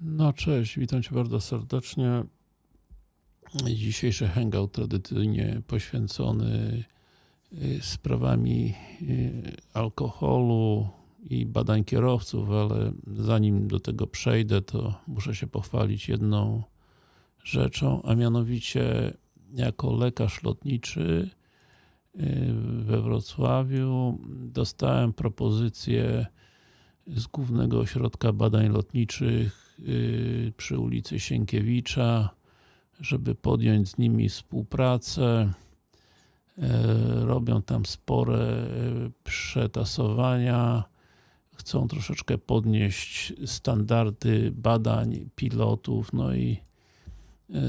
No cześć, witam Cię bardzo serdecznie. Dzisiejszy hangout tradycyjnie poświęcony y, sprawami y, alkoholu i badań kierowców, ale zanim do tego przejdę, to muszę się pochwalić jedną rzeczą, a mianowicie jako lekarz lotniczy y, we Wrocławiu dostałem propozycję z Głównego Ośrodka Badań Lotniczych przy ulicy Sienkiewicza, żeby podjąć z nimi współpracę. Yy, robią tam spore yy, przetasowania. Chcą troszeczkę podnieść standardy badań pilotów, no i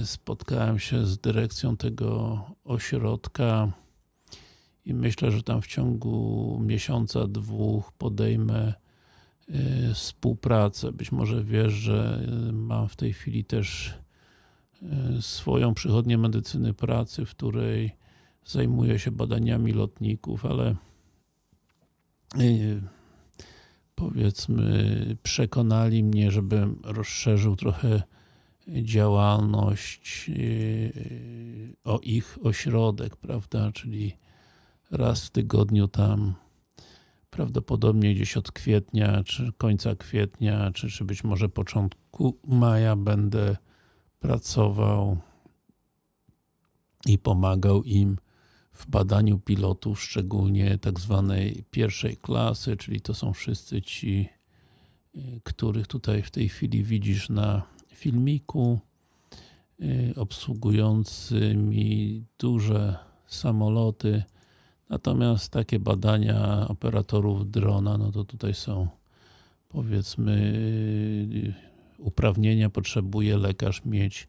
spotkałem się z dyrekcją tego ośrodka i myślę, że tam w ciągu miesiąca, dwóch podejmę współpracę. Być może wiesz, że mam w tej chwili też swoją przychodnię medycyny pracy, w której zajmuję się badaniami lotników, ale powiedzmy przekonali mnie, żebym rozszerzył trochę działalność o ich ośrodek, prawda, czyli raz w tygodniu tam prawdopodobnie gdzieś od kwietnia, czy końca kwietnia, czy, czy być może początku maja będę pracował i pomagał im w badaniu pilotów, szczególnie tak zwanej pierwszej klasy, czyli to są wszyscy ci, y, których tutaj w tej chwili widzisz na filmiku, y, obsługującymi duże samoloty, Natomiast takie badania operatorów drona, no to tutaj są powiedzmy uprawnienia potrzebuje lekarz mieć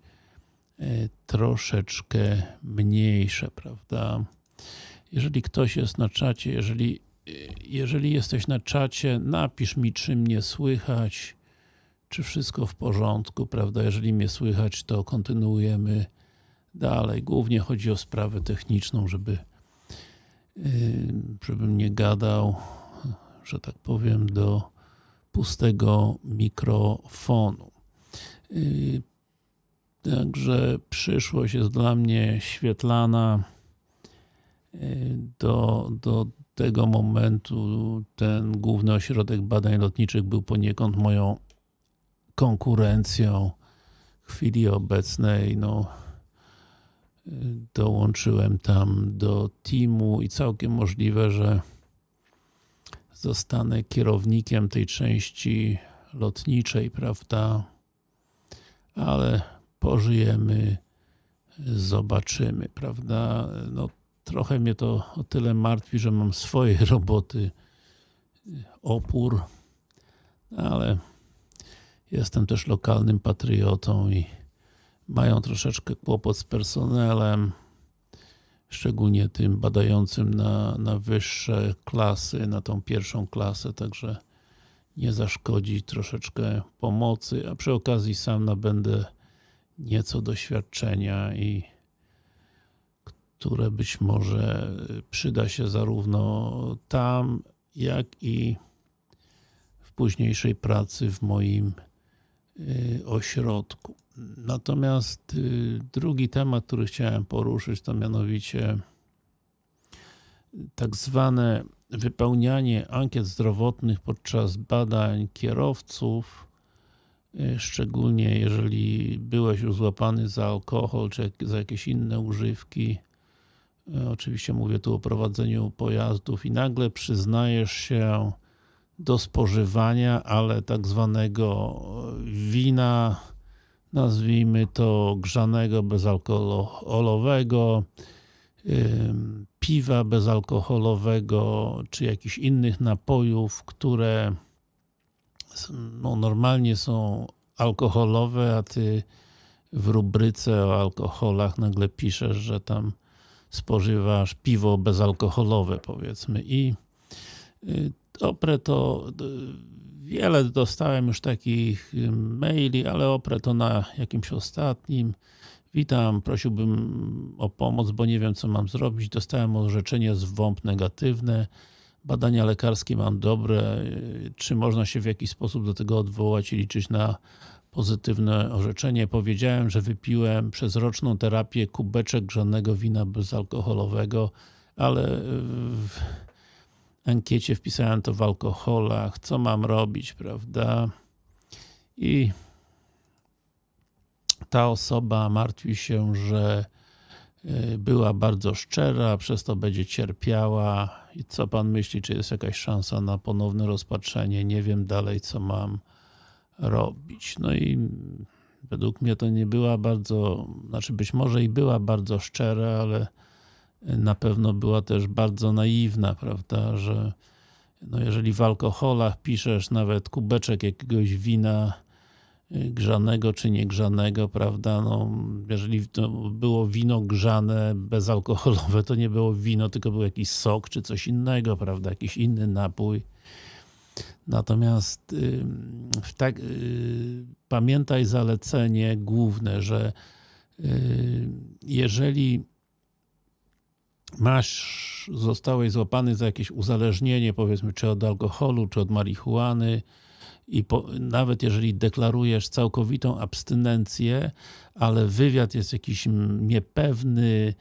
e, troszeczkę mniejsze, prawda? Jeżeli ktoś jest na czacie, jeżeli, jeżeli jesteś na czacie, napisz mi, czy mnie słychać, czy wszystko w porządku, prawda? Jeżeli mnie słychać, to kontynuujemy dalej. Głównie chodzi o sprawę techniczną, żeby żebym nie gadał, że tak powiem, do pustego mikrofonu. Także przyszłość jest dla mnie świetlana. Do, do tego momentu ten główny ośrodek badań lotniczych był poniekąd moją konkurencją. W chwili obecnej, no, dołączyłem tam do teamu i całkiem możliwe, że zostanę kierownikiem tej części lotniczej, prawda? Ale pożyjemy, zobaczymy, prawda? No, trochę mnie to o tyle martwi, że mam swoje roboty, opór, ale jestem też lokalnym patriotą i mają troszeczkę kłopot z personelem, szczególnie tym badającym na, na wyższe klasy, na tą pierwszą klasę, także nie zaszkodzi troszeczkę pomocy, a przy okazji sam nabędę nieco doświadczenia i które być może przyda się zarówno tam, jak i w późniejszej pracy w moim y, ośrodku. Natomiast y, drugi temat, który chciałem poruszyć, to mianowicie tak zwane wypełnianie ankiet zdrowotnych podczas badań kierowców, y, szczególnie jeżeli byłeś już złapany za alkohol, czy za jakieś inne używki. Y, oczywiście mówię tu o prowadzeniu pojazdów i nagle przyznajesz się do spożywania, ale tak zwanego wina nazwijmy to grzanego, bezalkoholowego, piwa bezalkoholowego, czy jakichś innych napojów, które no, normalnie są alkoholowe, a ty w rubryce o alkoholach nagle piszesz, że tam spożywasz piwo bezalkoholowe powiedzmy. I y, oprę to Wiele dostałem już takich maili, ale oprę to na jakimś ostatnim. Witam, prosiłbym o pomoc, bo nie wiem co mam zrobić. Dostałem orzeczenie z WOMP negatywne. badania lekarskie mam dobre, czy można się w jakiś sposób do tego odwołać i liczyć na pozytywne orzeczenie. Powiedziałem, że wypiłem przez roczną terapię kubeczek grzanego wina bezalkoholowego, ale ankiecie wpisałem to w alkoholach, co mam robić, prawda? I ta osoba martwi się, że y, była bardzo szczera, przez to będzie cierpiała i co Pan myśli, czy jest jakaś szansa na ponowne rozpatrzenie? Nie wiem dalej, co mam robić. No i według mnie to nie była bardzo, znaczy być może i była bardzo szczera, ale na pewno była też bardzo naiwna, prawda, że no jeżeli w alkoholach piszesz nawet kubeczek jakiegoś wina y, grzanego czy niegrzanego, prawda, no jeżeli to było wino grzane, bezalkoholowe, to nie było wino, tylko był jakiś sok czy coś innego, prawda, jakiś inny napój. Natomiast w tak, y, pamiętaj zalecenie główne, że y, jeżeli masz, zostałeś złapany za jakieś uzależnienie, powiedzmy, czy od alkoholu, czy od marihuany i po, nawet jeżeli deklarujesz całkowitą abstynencję, ale wywiad jest jakiś niepewny,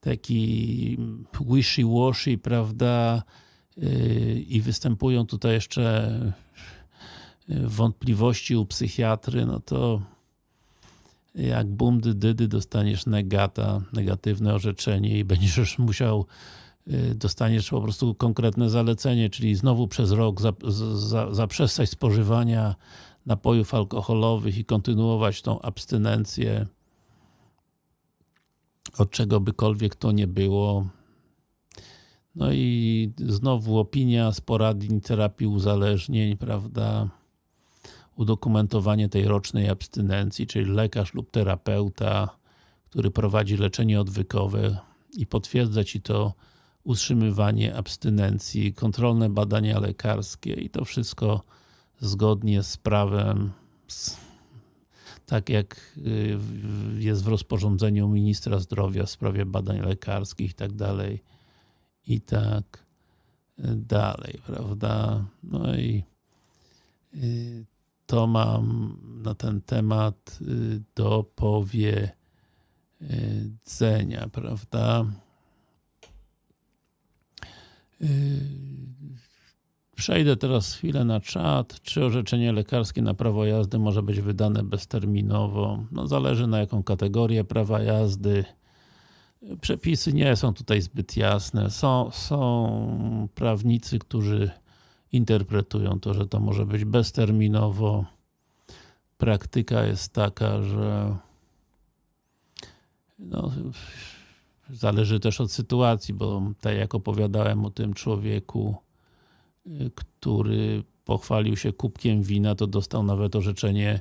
taki wishy-washy, prawda, yy, i występują tutaj jeszcze wątpliwości u psychiatry, no to jak bumdy dydy dostaniesz negata, negatywne orzeczenie i będziesz musiał y, dostaniesz po prostu konkretne zalecenie, czyli znowu przez rok zaprzestać spożywania napojów alkoholowych i kontynuować tą abstynencję od czego bykolwiek to nie było. No i znowu opinia z poradni terapii uzależnień, prawda? Udokumentowanie tej rocznej abstynencji, czyli lekarz lub terapeuta, który prowadzi leczenie odwykowe i potwierdza Ci to utrzymywanie abstynencji, kontrolne badania lekarskie i to wszystko zgodnie z prawem, tak jak y, jest w rozporządzeniu ministra zdrowia w sprawie badań lekarskich i tak dalej i tak dalej, prawda? No i y, to mam na ten temat y, do powiedzenia, prawda? Y, przejdę teraz chwilę na czat. Czy orzeczenie lekarskie na prawo jazdy może być wydane bezterminowo? No zależy na jaką kategorię prawa jazdy. Przepisy nie są tutaj zbyt jasne. Są, są prawnicy, którzy interpretują to, że to może być bezterminowo. Praktyka jest taka, że no, zależy też od sytuacji, bo tak jak opowiadałem o tym człowieku, który pochwalił się kubkiem wina, to dostał nawet orzeczenie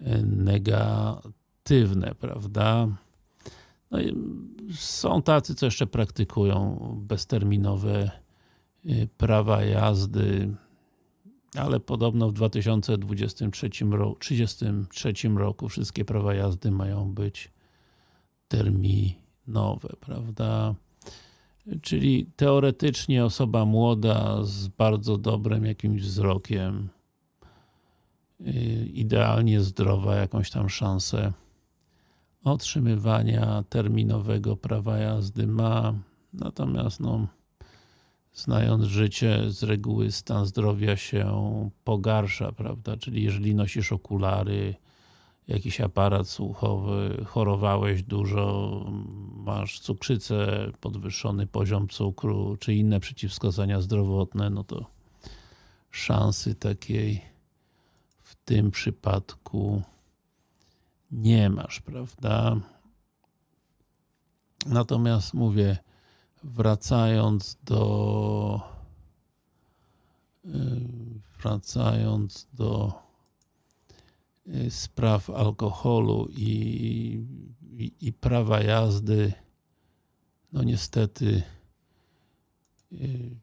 y, negatywne, prawda? No są tacy, co jeszcze praktykują bezterminowe prawa jazdy, ale podobno w 2023 roku, 33 roku wszystkie prawa jazdy mają być terminowe, prawda? Czyli teoretycznie osoba młoda z bardzo dobrym jakimś wzrokiem, y, idealnie zdrowa, jakąś tam szansę otrzymywania terminowego prawa jazdy ma, natomiast no znając życie, z reguły stan zdrowia się pogarsza, prawda? Czyli jeżeli nosisz okulary, jakiś aparat słuchowy, chorowałeś dużo, masz cukrzycę, podwyższony poziom cukru, czy inne przeciwwskazania zdrowotne, no to szansy takiej w tym przypadku nie masz, prawda? Natomiast mówię, wracając do y, wracając do y, spraw alkoholu i, i, i prawa jazdy no niestety y,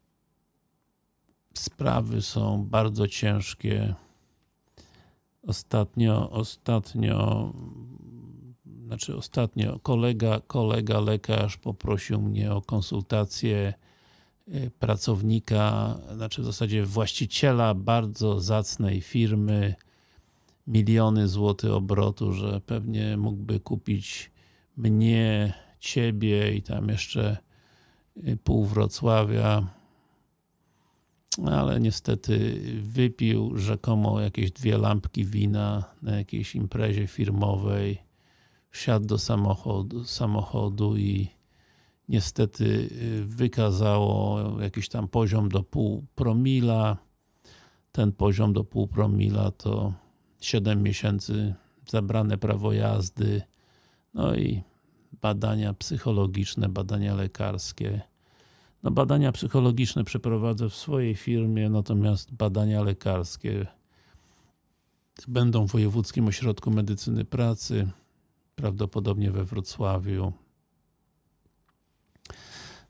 sprawy są bardzo ciężkie. Ostatnio ostatnio znaczy ostatnio kolega, kolega lekarz poprosił mnie o konsultację y, pracownika, znaczy w zasadzie właściciela bardzo zacnej firmy, miliony złotych obrotu, że pewnie mógłby kupić mnie, ciebie i tam jeszcze y, pół Wrocławia. Ale niestety wypił rzekomo jakieś dwie lampki wina na jakiejś imprezie firmowej wsiadł do samochodu, samochodu i niestety y, wykazało jakiś tam poziom do pół promila. Ten poziom do pół promila to 7 miesięcy zabrane prawo jazdy. No i badania psychologiczne, badania lekarskie. No badania psychologiczne przeprowadzę w swojej firmie, natomiast badania lekarskie będą w Wojewódzkim Ośrodku Medycyny Pracy, prawdopodobnie we Wrocławiu.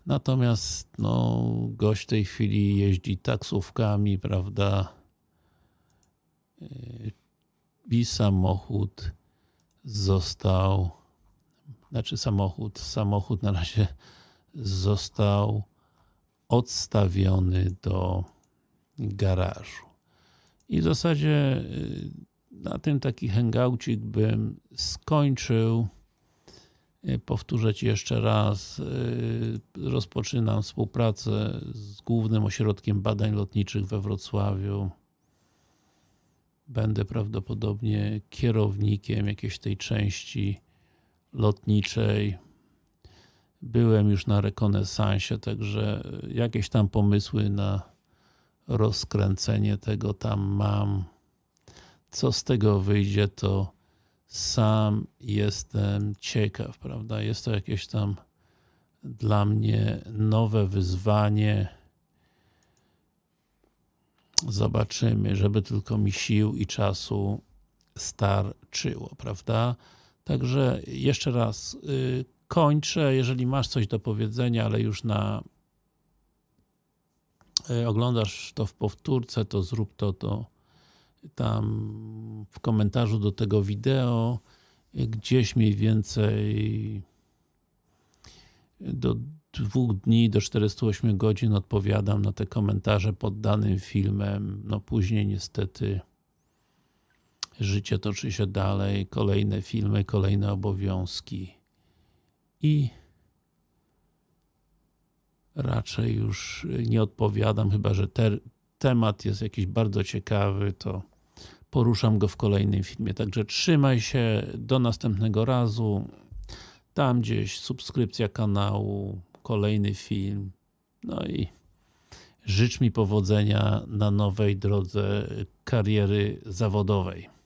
Natomiast no, gość w tej chwili jeździ taksówkami, prawda, i samochód został, znaczy samochód, samochód na razie został odstawiony do garażu. I w zasadzie y, na tym taki hangoucik bym skończył. Y, powtórzę Ci jeszcze raz, y, rozpoczynam współpracę z Głównym Ośrodkiem Badań Lotniczych we Wrocławiu. Będę prawdopodobnie kierownikiem jakiejś tej części lotniczej byłem już na rekonesansie, także jakieś tam pomysły na rozkręcenie tego tam mam. Co z tego wyjdzie, to sam jestem ciekaw, prawda? Jest to jakieś tam dla mnie nowe wyzwanie. Zobaczymy, żeby tylko mi sił i czasu starczyło, prawda? Także jeszcze raz, yy, kończę. Jeżeli masz coś do powiedzenia, ale już na e, oglądasz to w powtórce, to zrób to, to tam w komentarzu do tego wideo gdzieś mniej więcej do dwóch dni, do 48 godzin odpowiadam na te komentarze pod danym filmem. No później niestety życie toczy się dalej, kolejne filmy, kolejne obowiązki i raczej już nie odpowiadam, chyba że temat jest jakiś bardzo ciekawy, to poruszam go w kolejnym filmie. Także trzymaj się, do następnego razu. Tam gdzieś subskrypcja kanału, kolejny film. No i życz mi powodzenia na nowej drodze kariery zawodowej.